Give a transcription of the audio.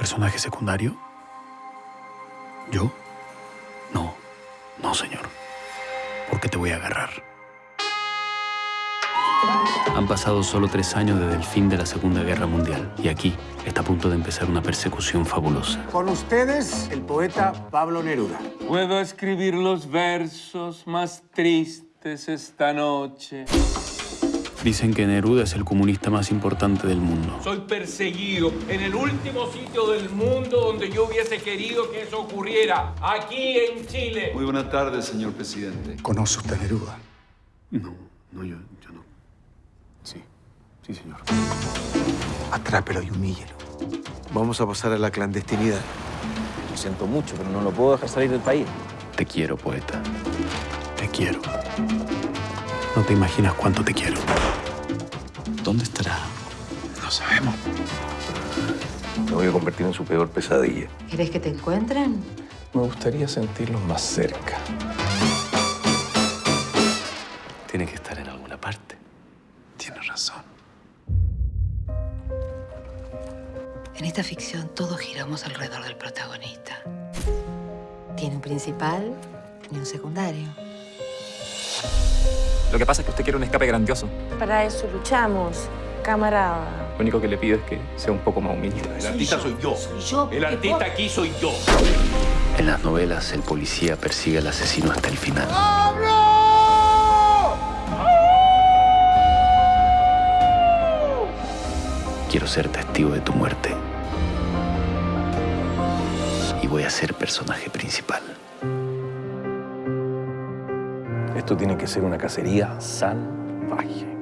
¿Personaje secundario? ¿Yo? No, no, señor. Porque te voy a agarrar. Han pasado solo tres años desde el fin de la Segunda Guerra Mundial y aquí está a punto de empezar una persecución fabulosa. Con ustedes, el poeta Pablo Neruda. Puedo escribir los versos más tristes esta noche. Dicen que Neruda es el comunista más importante del mundo. Soy perseguido en el último sitio del mundo donde yo hubiese querido que eso ocurriera, aquí en Chile. Muy buenas tardes, señor presidente. ¿Conoce usted a Neruda? No, no, yo, yo no. Sí, sí, señor. Atrápelo y humíllelo. Vamos a pasar a la clandestinidad. Lo siento mucho, pero no lo puedo dejar salir del país. Te quiero, poeta. Te quiero. No te imaginas cuánto te quiero. ¿Dónde estará? No sabemos. Me voy a convertir en su peor pesadilla. ¿Querés que te encuentren? Me gustaría sentirlos más cerca. Tiene que estar en alguna parte. Tienes razón. En esta ficción todos giramos alrededor del protagonista. Tiene un principal y un secundario. Lo que pasa es que usted quiere un escape grandioso. Para eso luchamos, camarada. Lo único que le pido es que sea un poco más humilde. El artista soy yo. El artista aquí soy yo. En las novelas, el policía persigue al asesino hasta el final. Quiero ser testigo de tu muerte. Y voy a ser personaje principal. Esto tiene que ser una cacería salvaje.